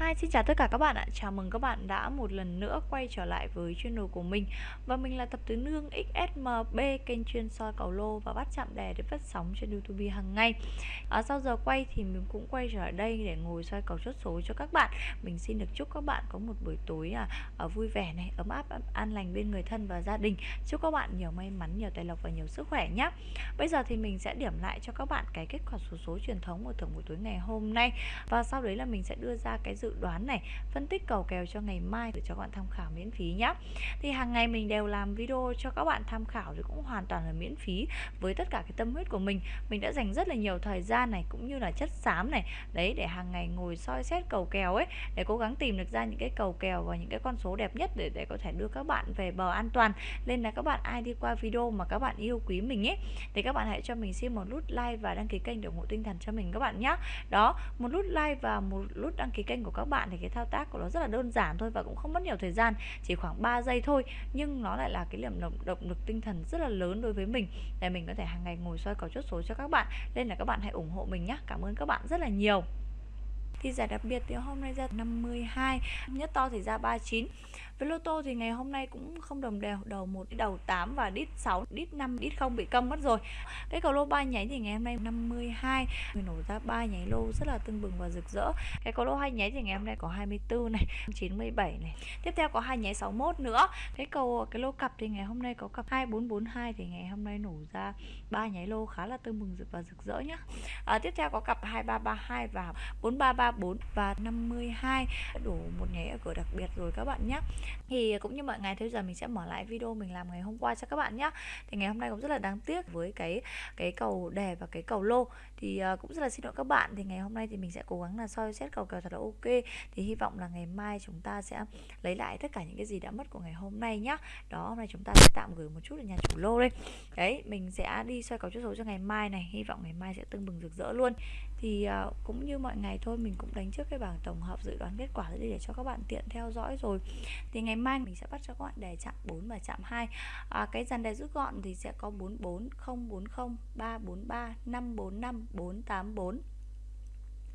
Hi, xin chào tất cả các bạn ạ. Chào mừng các bạn đã một lần nữa quay trở lại với channel của mình. Và mình là Tập Tứ Nương XSMB, kênh chuyên soi cầu lô và bắt chạm đề để phát sóng trên YouTube hàng ngày. À, sau giờ quay thì mình cũng quay trở lại đây để ngồi soi cầu chốt số cho các bạn. Mình xin được chúc các bạn có một buổi tối à, à, vui vẻ này, ấm áp, an lành bên người thân và gia đình. Chúc các bạn nhiều may mắn, nhiều tài lộc và nhiều sức khỏe nhé. Bây giờ thì mình sẽ điểm lại cho các bạn cái kết quả số số truyền thống của thưởng buổi tối ngày hôm nay. Và sau đấy là mình sẽ đưa ra cái dự đoán này, phân tích cầu kèo cho ngày mai để cho các bạn tham khảo miễn phí nhé thì hàng ngày mình đều làm video cho các bạn tham khảo thì cũng hoàn toàn là miễn phí với tất cả cái tâm huyết của mình. Mình đã dành rất là nhiều thời gian này cũng như là chất xám này, đấy, để hàng ngày ngồi soi xét cầu kèo ấy, để cố gắng tìm được ra những cái cầu kèo và những cái con số đẹp nhất để để có thể đưa các bạn về bờ an toàn. Nên là các bạn ai đi qua video mà các bạn yêu quý mình ấy, thì các bạn hãy cho mình xin một nút like và đăng ký kênh để ủng hộ tinh thần cho mình các bạn nhé đó, một nút like và một nút đăng ký kênh của các bạn thì cái thao tác của nó rất là đơn giản thôi và cũng không mất nhiều thời gian chỉ khoảng 3 giây thôi. Nhưng nó lại là cái điểm động, động lực tinh thần rất là lớn đối với mình để mình có thể hàng ngày ngồi soi cầu chốt số cho các bạn. Nên là các bạn hãy ủng hộ mình nhé cảm ơn các bạn rất là nhiều thì giải đặc biệt thì hôm nay ra 52 nhất to thì ra 39 với lô tô thì ngày hôm nay cũng không đồng đều đầu 1 đầu 8 và đít 6 đít 5 đít 0 bị câm mất rồi. Cái cầu lô ba nháy thì ngày hôm nay 52 mình nổ ra ba nháy lô rất là tưng bừng và rực rỡ. Cái cầu lô hai nháy thì ngày hôm nay có 24 này 97 này. Tiếp theo có hai nháy 61 nữa. Cái cầu cái lô cặp thì ngày hôm nay có cặp 2442 thì ngày hôm nay nổ ra ba nháy lô khá là tưng bừng và rực rỡ nhá. À, tiếp theo có cặp 2332 và 4333 4 và 52 đủ một nháy ở cửa đặc biệt rồi các bạn nhé. Thì cũng như mọi ngày thế giờ mình sẽ mở lại video mình làm ngày hôm qua cho các bạn nhé. Thì ngày hôm nay cũng rất là đáng tiếc với cái cái cầu đề và cái cầu lô. Thì à, cũng rất là xin lỗi các bạn. Thì ngày hôm nay thì mình sẽ cố gắng là soi xét cầu kèo thật là ok. Thì hy vọng là ngày mai chúng ta sẽ lấy lại tất cả những cái gì đã mất của ngày hôm nay nhá đó, hôm nay chúng ta sẽ tạm gửi một chút ở nhà chủ lô đây. Đấy, mình sẽ đi soi cầu chốt số cho ngày mai này. Hy vọng ngày mai sẽ tưng bừng rực rỡ luôn thì à, cũng như mọi ngày thôi mình cũng đánh trước cái bảng tổng hợp dự đoán kết quả để để cho các bạn tiện theo dõi rồi. Thì ngày mai mình sẽ bắt cho các bạn đề chạm 4 và chạm 2 à, cái dàn đề rút gọn thì sẽ có 44 040 343 545 484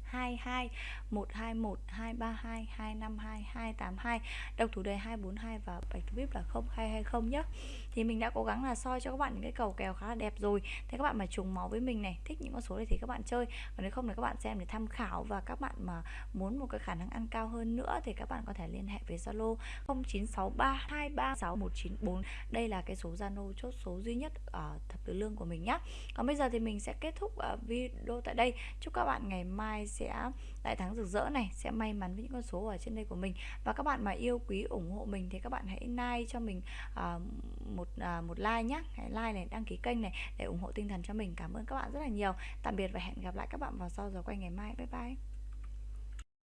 22 121 232 252 282 độc thủ đề 242 và bạch thủ vip là 0220 nhé thì mình đã cố gắng là soi cho các bạn những cái cầu kèo khá là đẹp rồi. Thế các bạn mà trùng máu với mình này, thích những con số này thì các bạn chơi. Còn nếu không thì các bạn xem để tham khảo và các bạn mà muốn một cái khả năng ăn cao hơn nữa thì các bạn có thể liên hệ với Zalo 0963236194 đây là cái số Zalo chốt số duy nhất ở thập tử lương của mình nhé còn bây giờ thì mình sẽ kết thúc ờ, video tại đây. Chúc các bạn ngày mai sẽ đại thắng rực rỡ này sẽ may mắn với những con số ở trên đây của mình. Và các bạn mà yêu quý ủng hộ mình thì các bạn hãy like cho mình uh, một uh, một like nhé hãy like này đăng ký kênh này để ủng hộ tinh thần cho mình. Cảm ơn các bạn rất là nhiều. Tạm biệt và hẹn gặp lại các bạn vào sau giờ quay ngày mai. Bye bye.